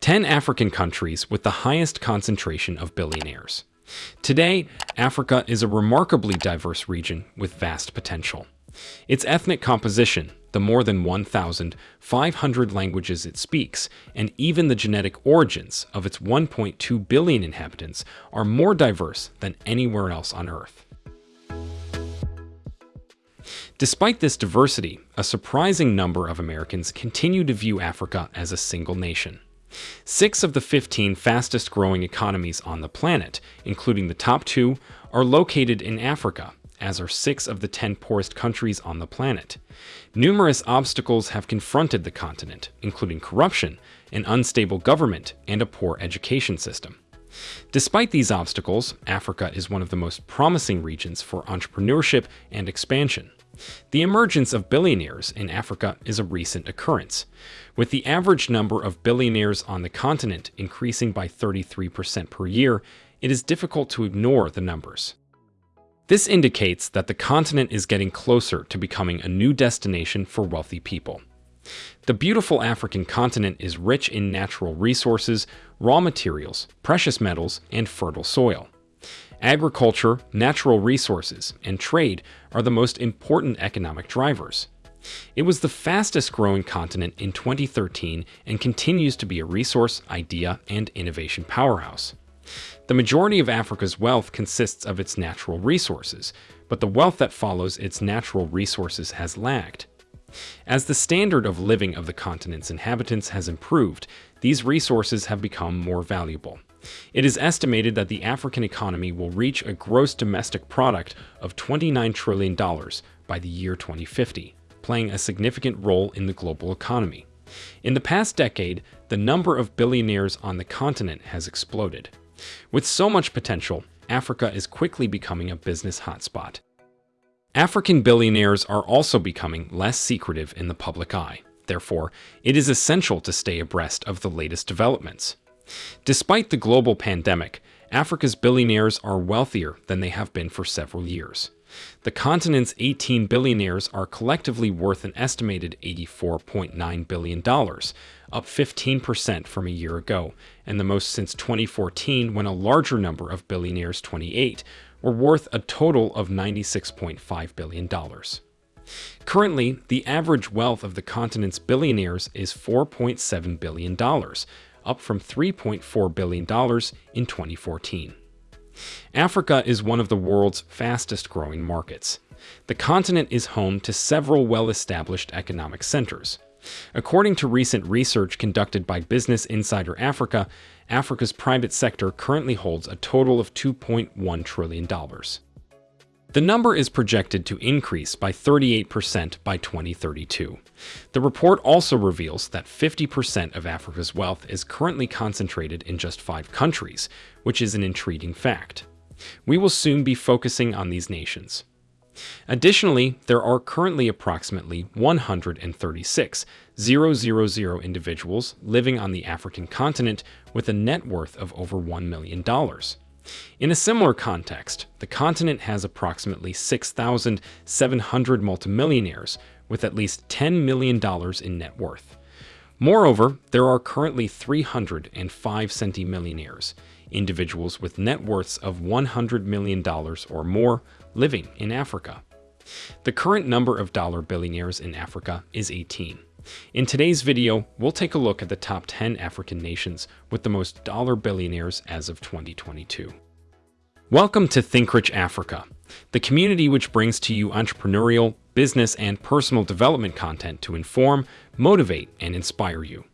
10 African countries with the highest concentration of billionaires. Today, Africa is a remarkably diverse region with vast potential. Its ethnic composition, the more than 1,500 languages it speaks, and even the genetic origins of its 1.2 billion inhabitants are more diverse than anywhere else on Earth. Despite this diversity, a surprising number of Americans continue to view Africa as a single nation. Six of the 15 fastest growing economies on the planet, including the top two, are located in Africa, as are six of the 10 poorest countries on the planet. Numerous obstacles have confronted the continent, including corruption, an unstable government, and a poor education system. Despite these obstacles, Africa is one of the most promising regions for entrepreneurship and expansion. The emergence of billionaires in Africa is a recent occurrence, with the average number of billionaires on the continent increasing by 33% per year, it is difficult to ignore the numbers. This indicates that the continent is getting closer to becoming a new destination for wealthy people. The beautiful African continent is rich in natural resources, raw materials, precious metals, and fertile soil. Agriculture, natural resources, and trade are the most important economic drivers. It was the fastest growing continent in 2013 and continues to be a resource, idea, and innovation powerhouse. The majority of Africa's wealth consists of its natural resources, but the wealth that follows its natural resources has lagged. As the standard of living of the continent's inhabitants has improved, these resources have become more valuable. It is estimated that the African economy will reach a gross domestic product of $29 trillion by the year 2050, playing a significant role in the global economy. In the past decade, the number of billionaires on the continent has exploded. With so much potential, Africa is quickly becoming a business hotspot. African billionaires are also becoming less secretive in the public eye. Therefore, it is essential to stay abreast of the latest developments. Despite the global pandemic, Africa's billionaires are wealthier than they have been for several years. The continent's 18 billionaires are collectively worth an estimated $84.9 billion, up 15% from a year ago, and the most since 2014 when a larger number of billionaires, 28, were worth a total of $96.5 billion. Currently, the average wealth of the continent's billionaires is $4.7 billion, up from $3.4 billion in 2014. Africa is one of the world's fastest growing markets. The continent is home to several well-established economic centers. According to recent research conducted by Business Insider Africa, Africa's private sector currently holds a total of $2.1 trillion. The number is projected to increase by 38% by 2032. The report also reveals that 50% of Africa's wealth is currently concentrated in just five countries, which is an intriguing fact. We will soon be focusing on these nations. Additionally, there are currently approximately 136 000 individuals living on the African continent with a net worth of over $1 million. In a similar context, the continent has approximately 6,700 multimillionaires with at least $10 million in net worth. Moreover, there are currently 305 centimillionaires, individuals with net worths of $100 million or more living in Africa. The current number of dollar billionaires in Africa is 18. In today's video, we'll take a look at the top 10 African nations with the most dollar billionaires as of 2022. Welcome to Think Rich Africa, the community which brings to you entrepreneurial, business, and personal development content to inform, motivate, and inspire you.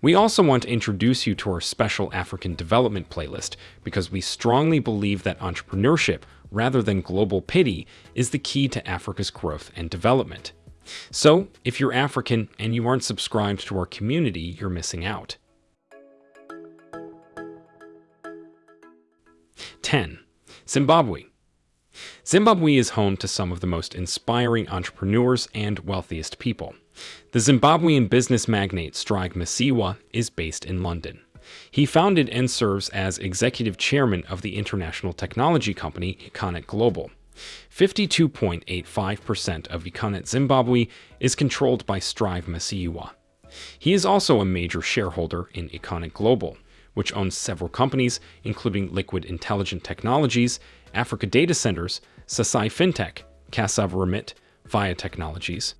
We also want to introduce you to our special African development playlist because we strongly believe that entrepreneurship, rather than global pity, is the key to Africa's growth and development. So, if you're African and you aren't subscribed to our community, you're missing out. 10. Zimbabwe. Zimbabwe is home to some of the most inspiring entrepreneurs and wealthiest people. The Zimbabwean business magnate Strive Masiyiwa is based in London. He founded and serves as executive chairman of the international technology company Econet Global. 52.85% of Econet Zimbabwe is controlled by Strive Masiyiwa. He is also a major shareholder in Econet Global, which owns several companies, including Liquid Intelligent Technologies, Africa Data Centers, Sasai FinTech, Cassava Remit, Via Technologies,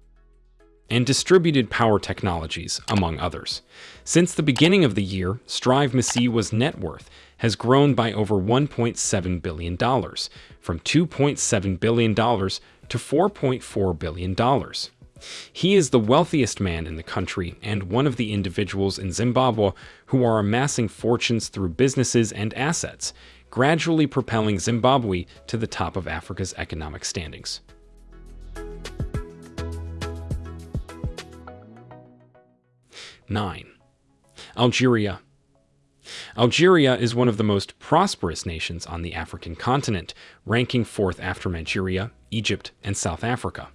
and Distributed Power Technologies, among others. Since the beginning of the year, Strive Masiyiwa's net worth has grown by over $1.7 billion, from $2.7 billion to $4.4 billion. He is the wealthiest man in the country and one of the individuals in Zimbabwe who are amassing fortunes through businesses and assets, gradually propelling Zimbabwe to the top of Africa's economic standings. Nine. Algeria. Algeria is one of the most prosperous nations on the African continent, ranking fourth after Nigeria, Egypt, and South Africa.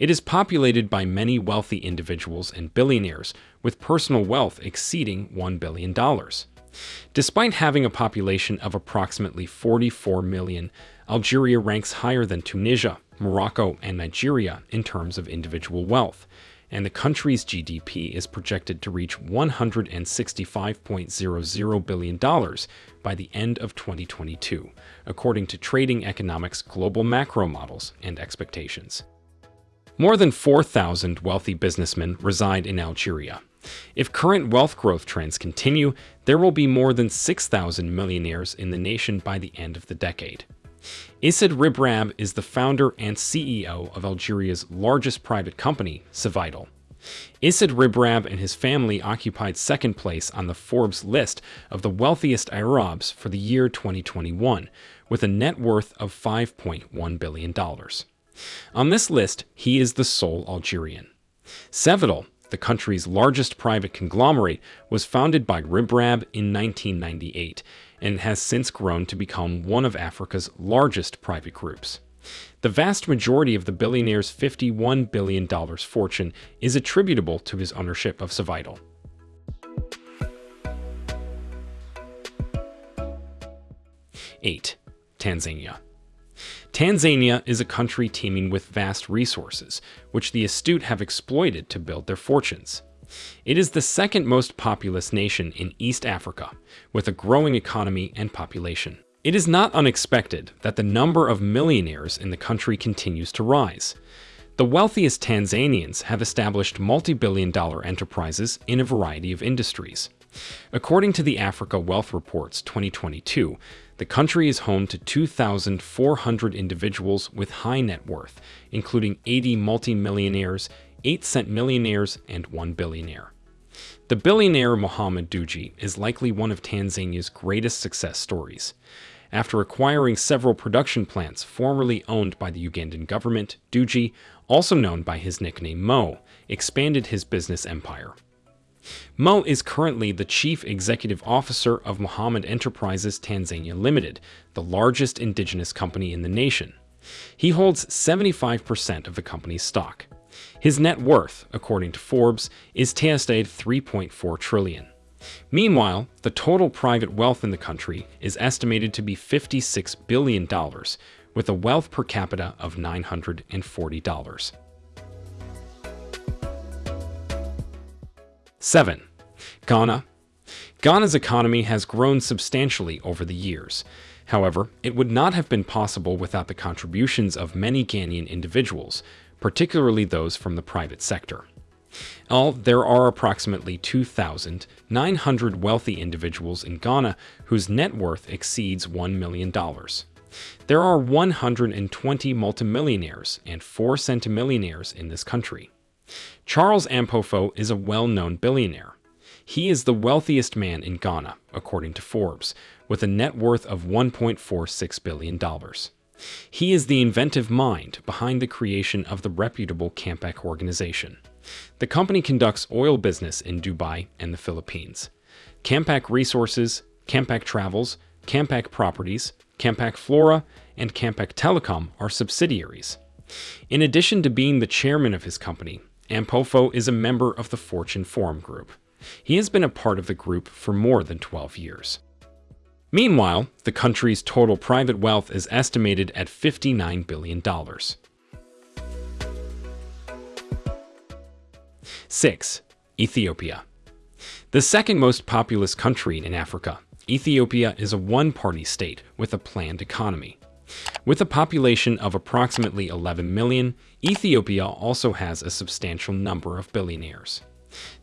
It is populated by many wealthy individuals and billionaires, with personal wealth exceeding $1 billion. Despite having a population of approximately 44 million, Algeria ranks higher than Tunisia, Morocco, and Nigeria in terms of individual wealth, and the country's GDP is projected to reach $165.00 billion by the end of 2022, according to Trading Economics global macro models and expectations. More than 4,000 wealthy businessmen reside in Algeria. If current wealth growth trends continue, there will be more than 6,000 millionaires in the nation by the end of the decade. Issad Rebrab is the founder and CEO of Algeria's largest private company, Cevital. Issad Rebrab and his family occupied second place on the Forbes list of the wealthiest Arabs for the year 2021, with a net worth of $5.1 billion. On this list, he is the sole Algerian. Cevital, the country's largest private conglomerate, was founded by Rebrab in 1998 and has since grown to become one of Africa's largest private groups. The vast majority of the billionaire's $51 billion fortune is attributable to his ownership of Cevital. Eight, Tanzania. Tanzania is a country teeming with vast resources, which the astute have exploited to build their fortunes. It is the second most populous nation in East Africa, with a growing economy and population. It is not unexpected that the number of millionaires in the country continues to rise. The wealthiest Tanzanians have established multi-billion dollar enterprises in a variety of industries. According to the Africa Wealth Reports 2022, the country is home to 2,400 individuals with high net worth, including 80 multimillionaires, 8 cent millionaires, and 1 billionaire. The billionaire Mohamed Dewji is likely one of Tanzania's greatest success stories. After acquiring several production plants formerly owned by the Ugandan government, Dewji, also known by his nickname Mo, expanded his business empire. Mo is currently the Chief Executive Officer of Mohammed Enterprises Tanzania Limited, the largest indigenous company in the nation. He holds 75% of the company's stock. His net worth, according to Forbes, is TSA 3.4 trillion. Meanwhile, the total private wealth in the country is estimated to be $56 billion, with a wealth per capita of $940. 7. Ghana. Ghana's economy has grown substantially over the years. However, it would not have been possible without the contributions of many Ghanaian individuals, particularly those from the private sector. All, there are approximately 2,900 wealthy individuals in Ghana whose net worth exceeds $1 million. There are 120 multimillionaires and 4 centimillionaires in this country. Charles Ampofo is a well-known billionaire. He is the wealthiest man in Ghana, according to Forbes, with a net worth of $1.46 billion. He is the inventive mind behind the creation of the reputable Campac organization. The company conducts oil business in Dubai and the Philippines. Campac Resources, Campac Travels, Campac Properties, Campac Flora, and Campac Telecom are subsidiaries. In addition to being the chairman of his company, Ampofo is a member of the Fortune Forum Group. He has been a part of the group for more than 12 years. Meanwhile, the country's total private wealth is estimated at $59 billion. 6. Ethiopia. The second most populous country in Africa, Ethiopia is a one-party state with a planned economy. With a population of approximately 11 million, Ethiopia also has a substantial number of billionaires.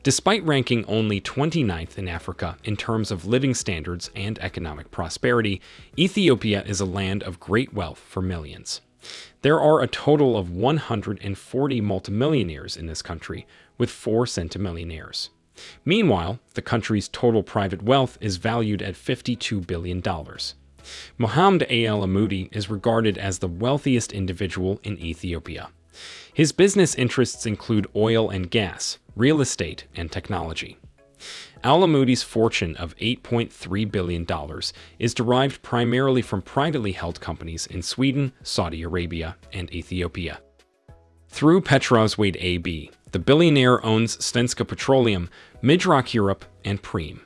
Despite ranking only 29th in Africa in terms of living standards and economic prosperity, Ethiopia is a land of great wealth for millions. There are a total of 140 multimillionaires in this country, with 4 centimillionaires. Meanwhile, the country's total private wealth is valued at $52 billion. Mohammed Al-Amoudi is regarded as the wealthiest individual in Ethiopia. His business interests include oil and gas, real estate, and technology. Al-Amoudi's fortune of $8.3 billion is derived primarily from privately held companies in Sweden, Saudi Arabia, and Ethiopia. Through Petroswede AB, the billionaire owns Svenska Petroleum, Midroc Europe, and Preem.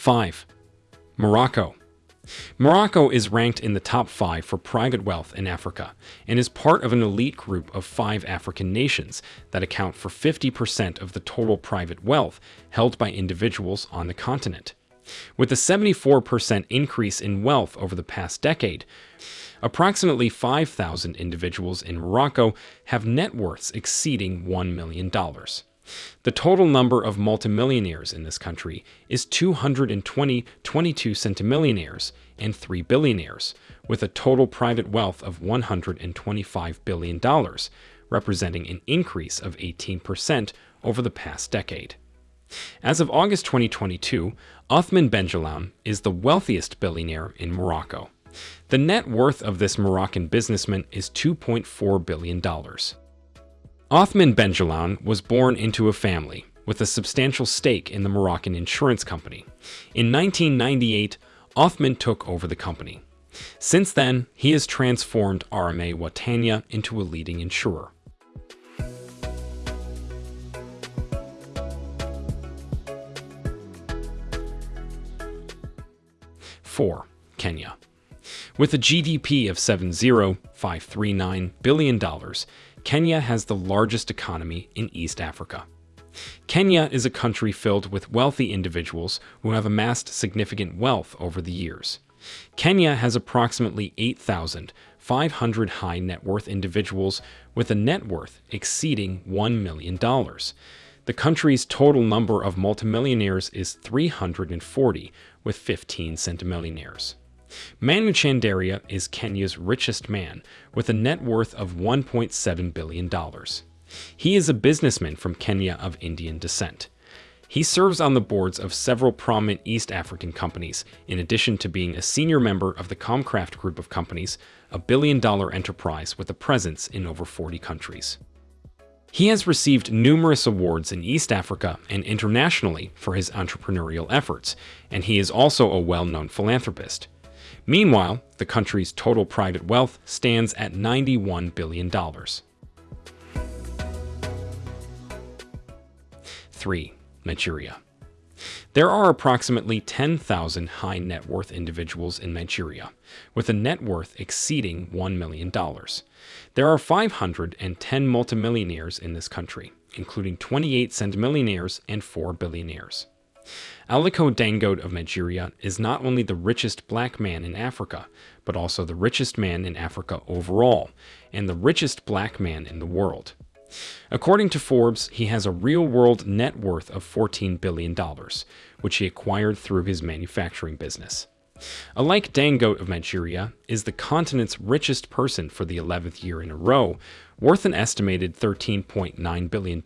Five, Morocco. Morocco is ranked in the top five for private wealth in Africa and is part of an elite group of five African nations that account for 50% of the total private wealth held by individuals on the continent. With a 74% increase in wealth over the past decade, approximately 5,000 individuals in Morocco have net worths exceeding $1 million. The total number of multimillionaires in this country is 220 22 centimillionaires and 3 billionaires, with a total private wealth of $125 billion, representing an increase of 18% over the past decade. As of August 2022, Othman Benjelloun is the wealthiest billionaire in Morocco. The net worth of this Moroccan businessman is $2.4 billion. Othman Benjelloun was born into a family with a substantial stake in the Moroccan insurance company. In 1998, Othman took over the company. Since then, he has transformed RMA Watanya into a leading insurer. Four, Kenya. With a GDP of $70.539 billion, Kenya has the largest economy in East Africa. Kenya is a country filled with wealthy individuals who have amassed significant wealth over the years. Kenya has approximately 8,500 high net worth individuals with a net worth exceeding $1 million. The country's total number of multimillionaires is 340, with 15 centimillionaires. Manu Chandaria is Kenya's richest man, with a net worth of $1.7 billion. He is a businessman from Kenya of Indian descent. He serves on the boards of several prominent East African companies, in addition to being a senior member of the Comcraft Group of Companies, a billion-dollar enterprise with a presence in over 40 countries. He has received numerous awards in East Africa and internationally for his entrepreneurial efforts, and he is also a well-known philanthropist. Meanwhile, the country's total private wealth stands at $91 billion. 3. Nigeria. There are approximately 10,000 high net worth individuals in Nigeria, with a net worth exceeding $1 million. There are 510 multimillionaires in this country, including 28 centimillionaires and 4 billionaires. Aliko Dangote of Nigeria is not only the richest black man in Africa, but also the richest man in Africa overall, and the richest black man in the world. According to Forbes, he has a real-world net worth of $14 billion, which he acquired through his manufacturing business. Aliko Dangote of Nigeria is the continent's richest person for the 11th year in a row, worth an estimated $13.9 billion,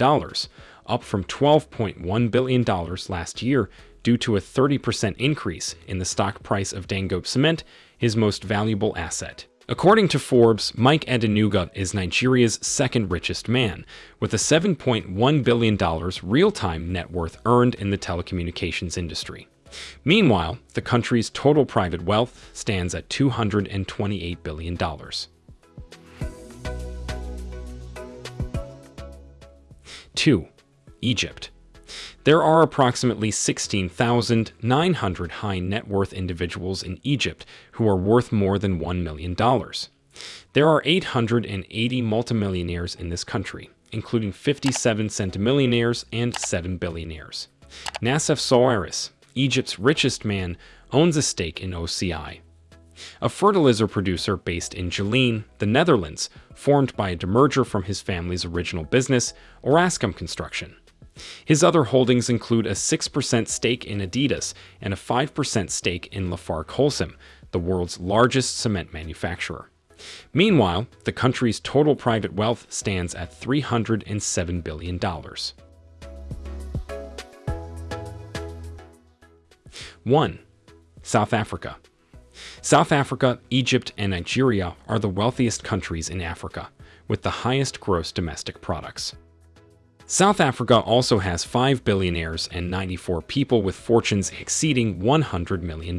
up from $12.1 billion last year due to a 30% increase in the stock price of Dangote Cement, his most valuable asset. According to Forbes, Mike Adenuga is Nigeria's second richest man, with a $7.1 billion real-time net worth earned in the telecommunications industry. Meanwhile, the country's total private wealth stands at $228 billion. 2. Egypt. There are approximately 16,900 high net worth individuals in Egypt who are worth more than $1 million. There are 880 multimillionaires in this country, including 57 centimillionaires and 7 billionaires. Nassef Sawiris, Egypt's richest man, owns a stake in OCI. A fertilizer producer based in Geleen, the Netherlands, formed by a demerger from his family's original business, Orascom Construction. His other holdings include a 6% stake in Adidas and a 5% stake in Lafarge Holcim, the world's largest cement manufacturer. Meanwhile, the country's total private wealth stands at $307 billion. 1. South Africa. South Africa, Egypt, and Nigeria are the wealthiest countries in Africa, with the highest gross domestic products. South Africa also has 5 billionaires and 94 people with fortunes exceeding $100 million.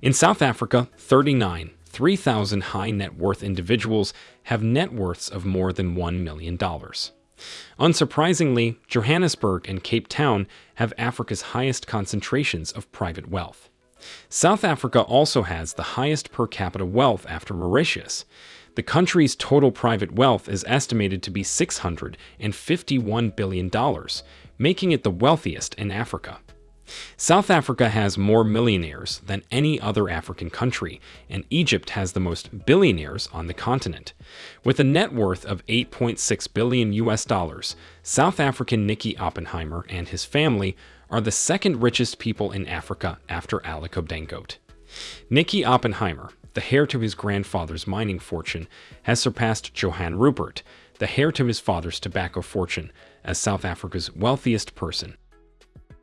In South Africa, 39, 3,000 high net worth individuals have net worths of more than $1 million. Unsurprisingly, Johannesburg and Cape Town have Africa's highest concentrations of private wealth. South Africa also has the highest per capita wealth after Mauritius. The country's total private wealth is estimated to be $651 billion, making it the wealthiest in Africa. South Africa has more millionaires than any other African country, and Egypt has the most billionaires on the continent. With a net worth of 8.6 billion US dollars, South African Nicky Oppenheimer and his family are the second richest people in Africa after Aliko Dangote. Nicky Oppenheimer, the heir to his grandfather's mining fortune, has surpassed Johann Rupert, the heir to his father's tobacco fortune, as South Africa's wealthiest person.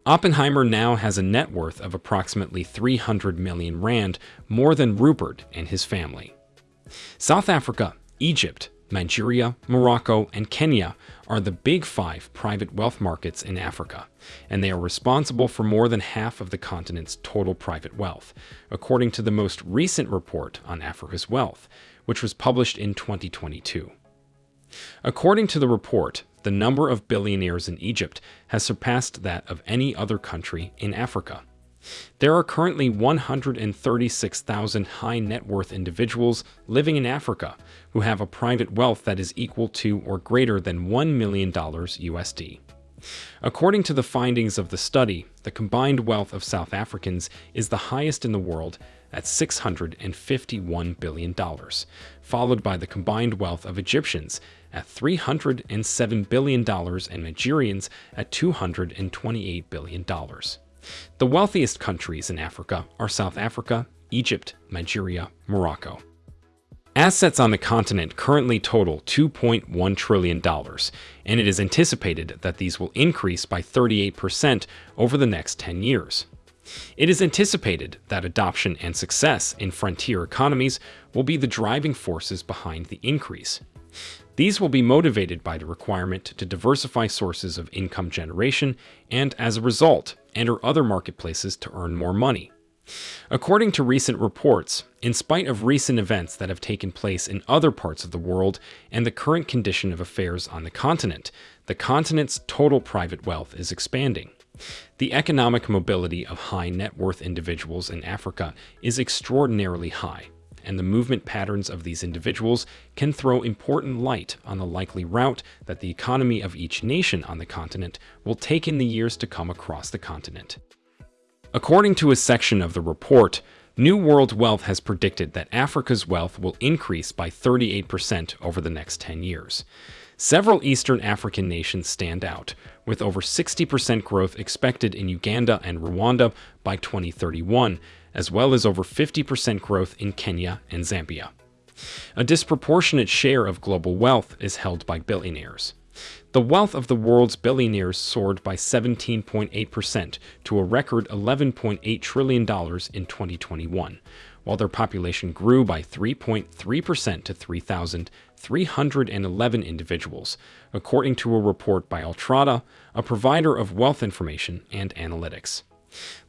Oppenheimer now has a net worth of approximately 300 million rand, more than Rupert and his family. South Africa, Egypt, Nigeria, Morocco, and Kenya are the big five private wealth markets in Africa, and they are responsible for more than half of the continent's total private wealth, according to the most recent report on Africa's wealth, which was published in 2022. According to the report, the number of billionaires in Egypt has surpassed that of any other country in Africa. There are currently 136,000 high net worth individuals living in Africa who have a private wealth that is equal to or greater than $1 million USD. According to the findings of the study, the combined wealth of South Africans is the highest in the world at $651 billion, followed by the combined wealth of Egyptians at $307 billion and Nigerians at $228 billion. The wealthiest countries in Africa are South Africa, Egypt, Nigeria, Morocco. Assets on the continent currently total $2.1 trillion, and it is anticipated that these will increase by 38% over the next 10 years. It is anticipated that adoption and success in frontier economies will be the driving forces behind the increase. These will be motivated by the requirement to diversify sources of income generation and, as a result, enter other marketplaces to earn more money. According to recent reports, in spite of recent events that have taken place in other parts of the world and the current condition of affairs on the continent, the continent's total private wealth is expanding. The economic mobility of high net worth individuals in Africa is extraordinarily high, and the movement patterns of these individuals can throw important light on the likely route that the economy of each nation on the continent will take in the years to come across the continent. According to a section of the report, New World Wealth has predicted that Africa's wealth will increase by 38% over the next 10 years. Several Eastern African nations stand out, with over 60% growth expected in Uganda and Rwanda by 2031, as well as over 50% growth in Kenya and Zambia. A disproportionate share of global wealth is held by billionaires. The wealth of the world's billionaires soared by 17.8% to a record $11.8 trillion in 2021, while their population grew by 3.3% to 3,311 individuals, according to a report by Altrata, a provider of wealth information and analytics.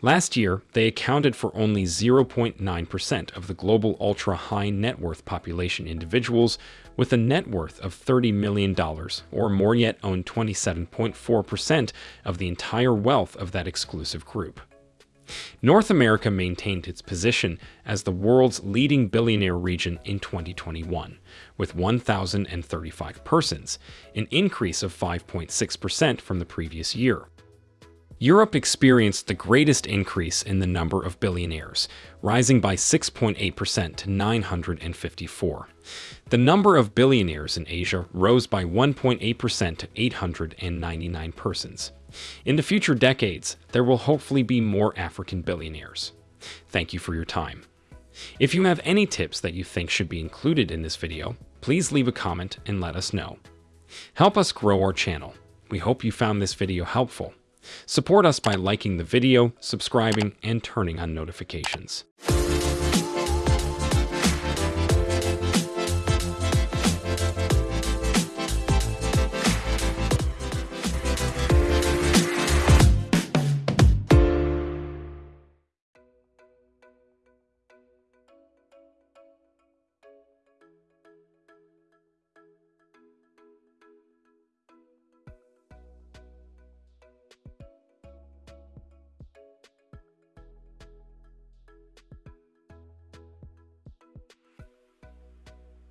Last year, they accounted for only 0.9% of the global ultra high net worth population individuals with a net worth of $30 million, or more yet owned 27.4% of the entire wealth of that exclusive group. North America maintained its position as the world's leading billionaire region in 2021, with 1,035 persons, an increase of 5.6% from the previous year. Europe experienced the greatest increase in the number of billionaires, rising by 6.8% to 954. The number of billionaires in Asia rose by 1.8% to 899 persons. In the future decades, there will hopefully be more African billionaires. Thank you for your time. If you have any tips that you think should be included in this video, please leave a comment and let us know. Help us grow our channel. We hope you found this video helpful. Support us by liking the video, subscribing, and turning on notifications.